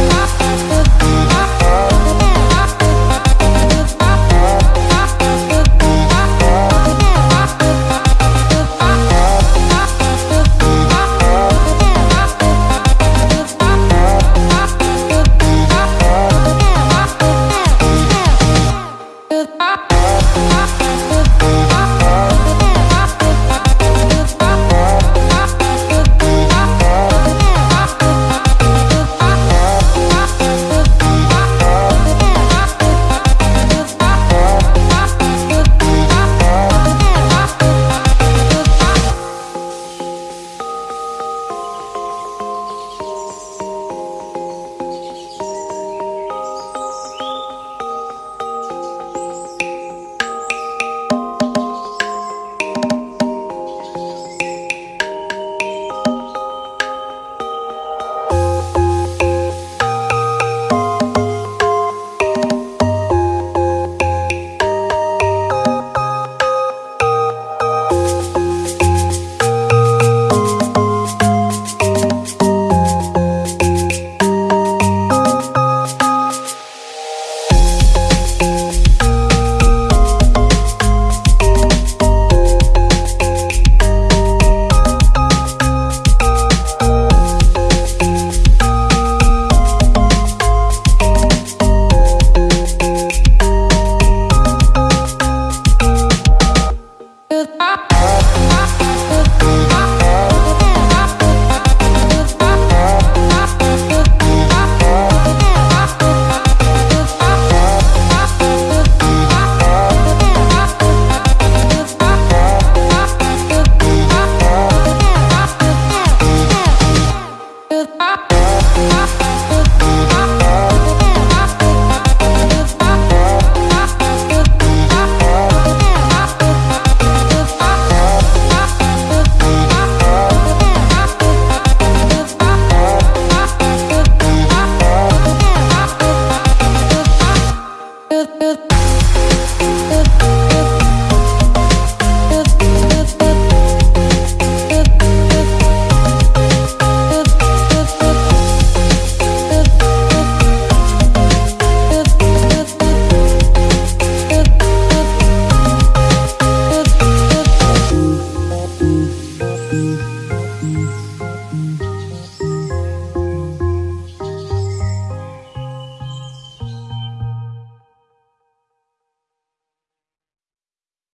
Oh, oh, oh, oh. Oh, oh, oh.